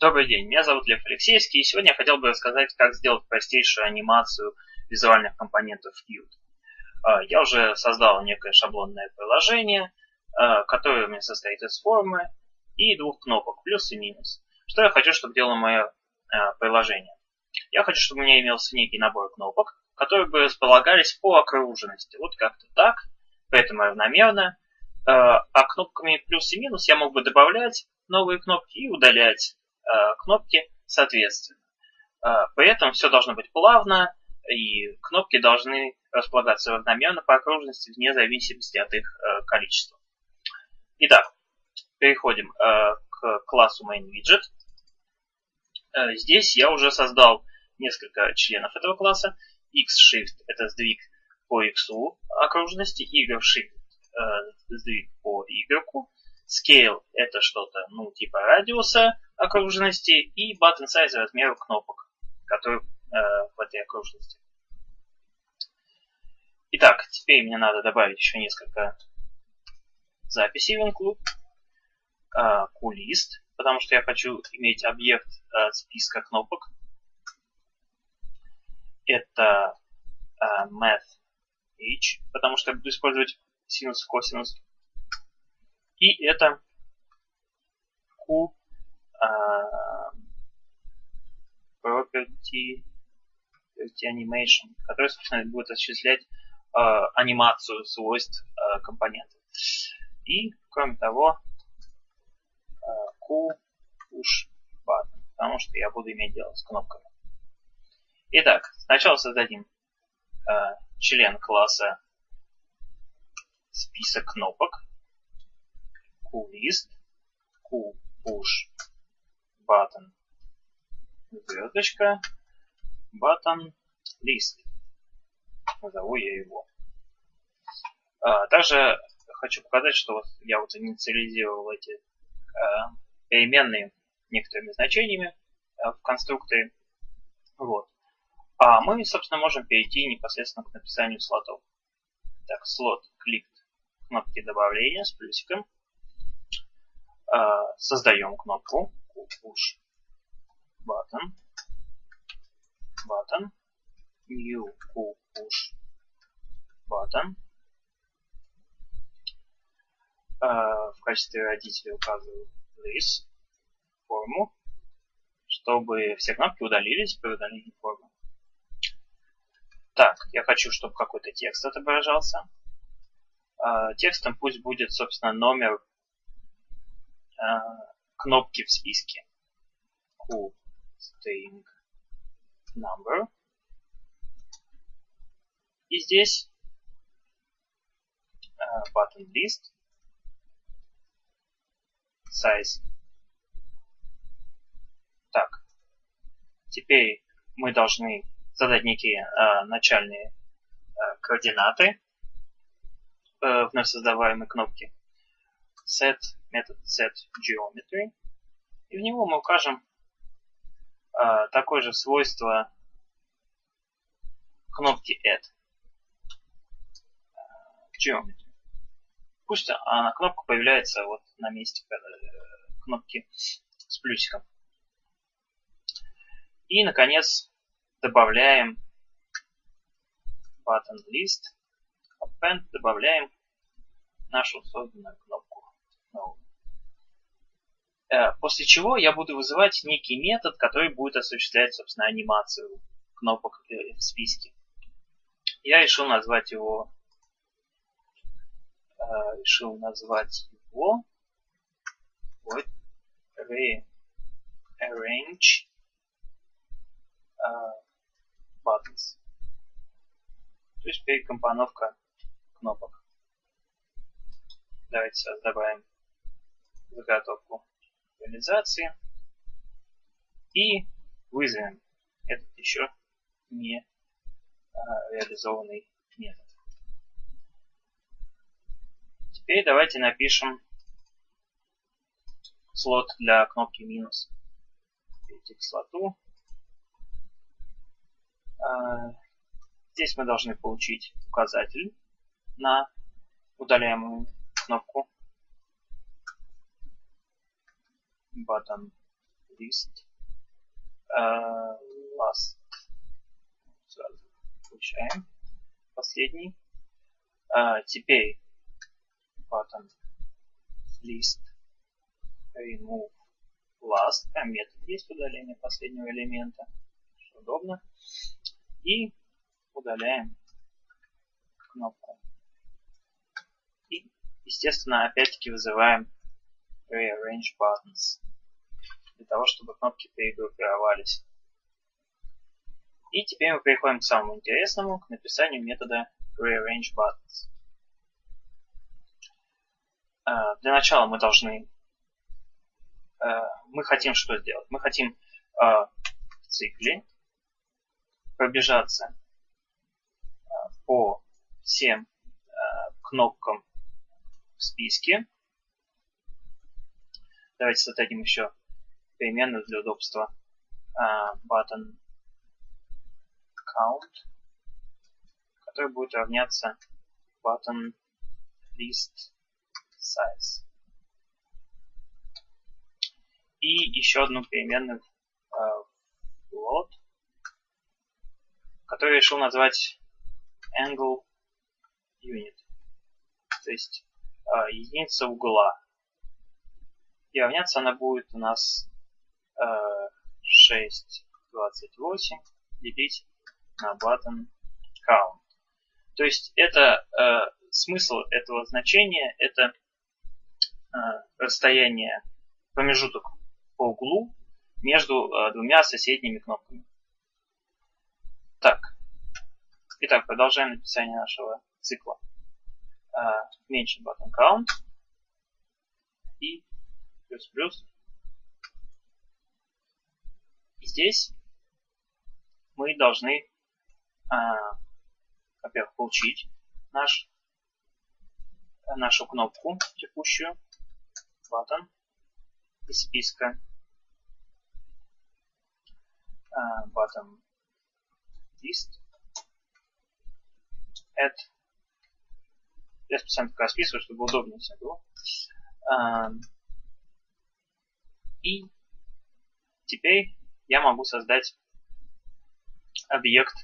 Добрый день, меня зовут Лев Алексеевский, и сегодня я хотел бы рассказать, как сделать простейшую анимацию визуальных компонентов Qt. А, я уже создал некое шаблонное приложение, а, которое у меня состоит из формы и двух кнопок, плюс и минус. Что я хочу, чтобы делало мое а, приложение? Я хочу, чтобы у меня имелся некий набор кнопок, которые бы располагались по окруженности. Вот как-то так, поэтому равномерно. А кнопками плюс и минус я мог бы добавлять новые кнопки и удалять кнопки соответственно. При этом все должно быть плавно, и кнопки должны располагаться равномерно по окружности вне зависимости от их э, количества. Итак, переходим э, к классу MainWidget. Э, здесь я уже создал несколько членов этого класса. X-Shift – это сдвиг по X окружности, Y-Shift – сдвиг по Y. Scale – это что-то, ну, типа радиуса окружности. И Button Size – размер кнопок, которые в этой окружности. Итак, теперь мне надо добавить еще несколько записей в include. Кулист, потому что я хочу иметь объект а, списка кнопок. Это а, math h, потому что я буду использовать синус, косинус. И это q а, property, property animation, который, собственно, будет осуществлять э, анимацию свойств э, компонентов. И, кроме того, Q push button, потому что я буду иметь дело с кнопками. Итак, сначала создадим э, член класса список кнопок QList, QPush button, звездочка, button list назову я его. А, также хочу показать, что вот я вот инициализировал эти а, переменные некоторыми значениями а, в конструкторе. Вот. А мы, собственно, можем перейти непосредственно к написанию слотов. Так, слот клик кнопки добавления с плюсиком. А, создаем кнопку push button button new push button. В качестве родителя указываю this форму, чтобы все кнопки удалились при удалении формы. Так, я хочу, чтобы какой-то текст отображался. Текстом пусть будет, собственно, номер кнопки в списке. Q string number. И здесь uh, button list size. Так, теперь мы должны задать некие э, начальные э, координаты э, вновь создаваемой кнопки set метод set geometry и в него мы укажем э, такое же свойство кнопки add geometry. Пусть она кнопка появляется вот на месте э, кнопки с плюсиком. И, наконец, добавляем button list, append, добавляем нашу созданную кнопку. Э, после чего я буду вызывать некий метод, который будет осуществлять, собственно, анимацию кнопок э, в списке. Я решил назвать его Э, решил назвать его вот rearrange uh, buttons. То есть перекомпоновка кнопок. Давайте сейчас добавим заготовку реализации и вызовем этот еще не а, реализованный метод. Теперь давайте напишем слот для кнопки минус. Перейти к слоту. А, здесь мы должны получить указатель на удаляемую кнопку. Button list. Uh, last. Сразу получаем последний. Uh, теперь button list. Remove last. Там метод есть удаление последнего элемента. Удобно. И удаляем кнопку. И естественно опять-таки вызываем rearrange buttons для того, чтобы кнопки перегруппировались. И теперь мы переходим к самому интересному, к написанию метода rearrange buttons. А, для начала мы должны, а, мы хотим что сделать? Мы хотим а, в цикле пробежаться по всем кнопкам в списке. Давайте создадим еще переменную для удобства button count, который будет равняться button list size. И еще одну переменную float, который решил назвать angle unit, то есть единица угла. И равняться она будет у нас 6.28 делить на button count. То есть это э, смысл этого значения это э, расстояние, промежуток по углу между э, двумя соседними кнопками. Так. Итак, продолжаем написание нашего цикла. Э, меньше button count и плюс-плюс. И здесь мы должны, э, во-первых, получить наш, нашу кнопку текущую, button из списка uh, button list add я специально так расписываю, чтобы удобнее все было. Uh, и теперь я могу создать объект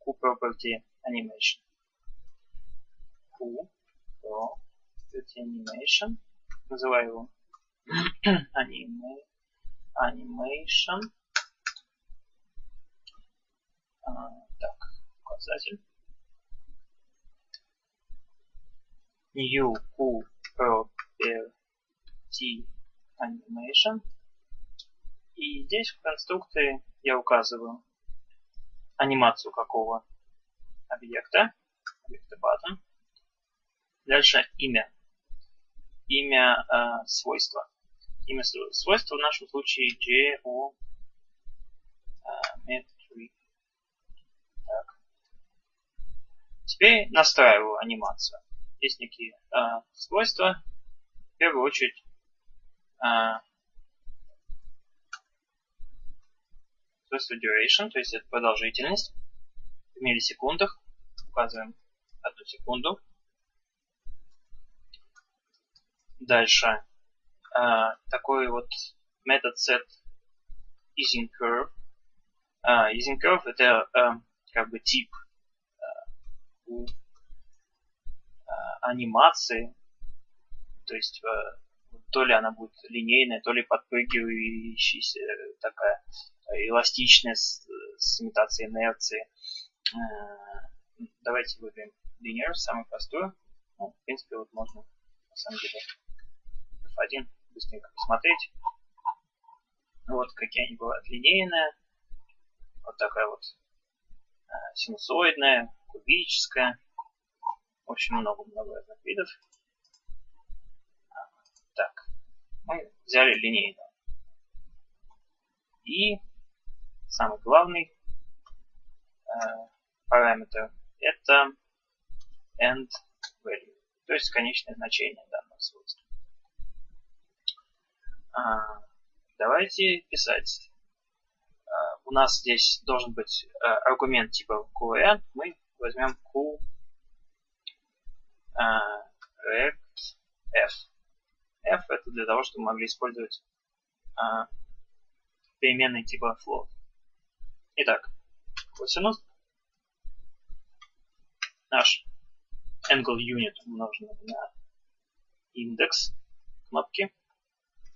QProperty Animation. QProperty Animation. Называю его Animation. А, так, указатель. New QProperty Animation. И здесь в конструкторе я указываю анимацию какого объекта, объекта button. Дальше имя. Имя э, свойства. Имя свойства в нашем случае geometry. Так. Теперь настраиваю анимацию. Есть некие э, свойства. В первую очередь свойство duration, то есть это продолжительность в миллисекундах. Указываем одну секунду. Дальше э, такой вот метод set using curve. Э, using curve это как бы тип анимации, то есть то ли она будет линейная, то ли подпрыгивающаяся такая эластичная с, с имитацией инерции. Э, давайте выберем linear, самую простую. Ну, в принципе, вот можно на самом деле F1 быстренько посмотреть. Вот какие они бывают. Линейная, вот такая вот э, синусоидная, кубическая. В общем, много-много разных видов. Так, мы взяли линейную. И самый главный э, параметр это end value, то есть конечное значение данного свойства. А, давайте писать. А, у нас здесь должен быть а, аргумент типа QN. Мы возьмем Q rect f. f это для того, чтобы мы могли использовать переменной типа float. Итак, косинус наш angle unit умноженный на индекс кнопки.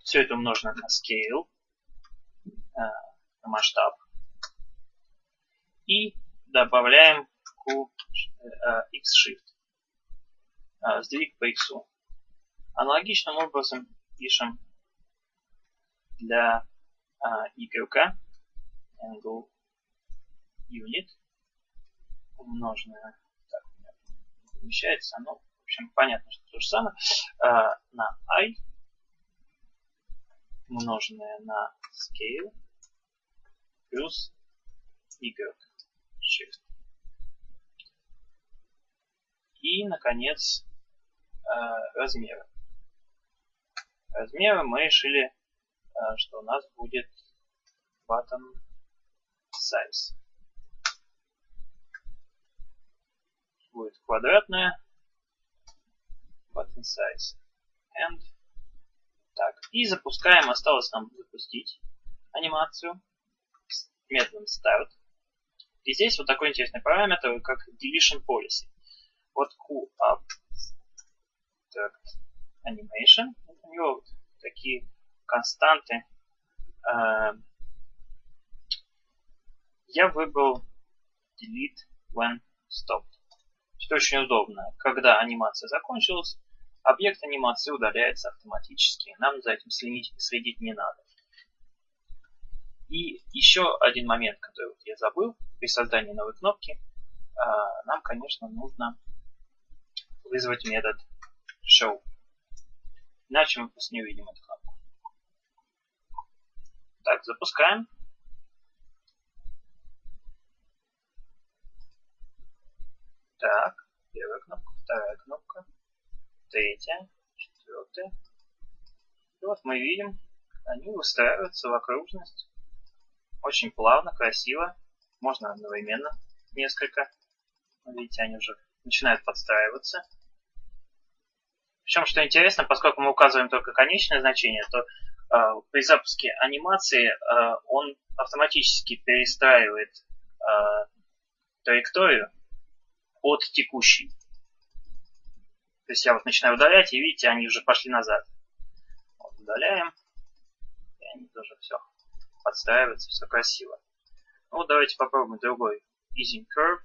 Все это умножено на scale, э, на масштаб. И добавляем Q, э, X-Shift, э, сдвиг по X. Аналогичным образом пишем для Y angle unit умноженное помещается, ну, в общем, понятно, что то же самое, э, на i умноженное на scale плюс y shift. И, наконец, э, размеры. Размеры мы решили, э, что у нас будет button size. будет квадратная button size and так. И запускаем осталось нам запустить анимацию с методом start. И здесь вот такой интересный параметр как deletion policy. Вот QUP animation у него вот такие константы э, я выбрал delete when stopped что очень удобно. Когда анимация закончилась, объект анимации удаляется автоматически. Нам за этим следить, следить не надо. И еще один момент, который вот я забыл при создании новой кнопки. А, нам, конечно, нужно вызвать метод show. Иначе мы просто не увидим эту кнопку. Так, запускаем. Так, первая кнопка, вторая кнопка, третья, четвертая. И вот мы видим, они выстраиваются в окружность. Очень плавно, красиво. Можно одновременно несколько. Видите, они уже начинают подстраиваться. Причем, что интересно, поскольку мы указываем только конечное значение, то э, при запуске анимации э, он автоматически перестраивает э, траекторию от текущей. То есть я вот начинаю удалять, и видите, они уже пошли назад. Вот, удаляем. И они тоже все подстраиваются, все красиво. Ну, давайте попробуем другой Easing Curve.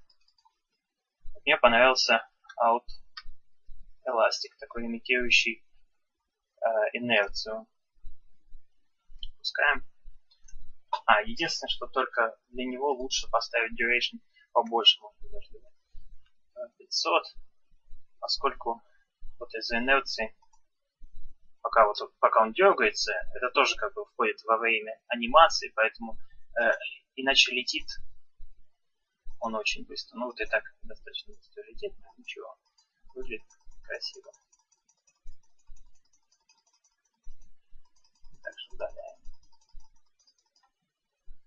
Мне понравился Out Elastic, такой имитирующий э, инерцию. Пускаем. А, единственное, что только для него лучше поставить duration побольше, может быть, даже 500, поскольку вот из-за инерции, пока, вот, пока он дергается, это тоже как бы входит во время анимации, поэтому э, иначе летит он очень быстро. Ну вот и так достаточно быстро летит, ничего, выглядит красиво. Также удаляем.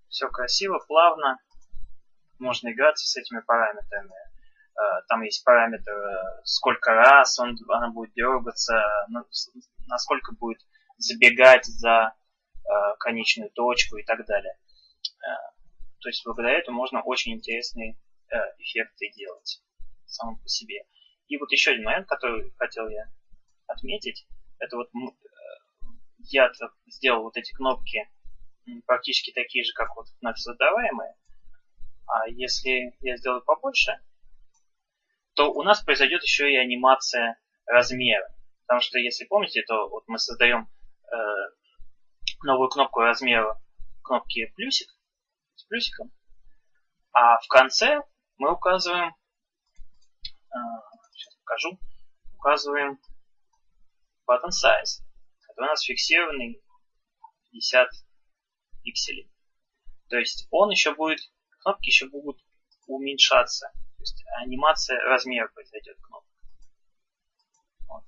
Все красиво, плавно. Можно играться с этими параметрами. Э, там есть параметр, э, сколько раз он, она будет дергаться, насколько будет забегать за э, конечную точку и так далее. То есть благодаря этому можно очень интересные эффекты делать самому по себе. И вот еще один момент, который хотел я отметить, это вот я сделал вот эти кнопки практически такие же, как вот вновь создаваемые. А если я сделаю побольше, то у нас произойдет еще и анимация размера. Потому что, если помните, то вот мы создаем э, новую кнопку размера кнопки плюсик с плюсиком, а в конце мы указываем, э, покажу, указываем button size, который у нас фиксированный 50 пикселей. То есть он еще будет, кнопки еще будут уменьшаться то есть анимация размера произойдет кнопок. Вот.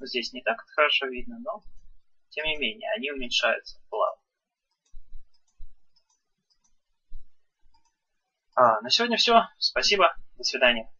Здесь не так хорошо видно, но тем не менее они уменьшаются плавно. А, на сегодня все. Спасибо. До свидания.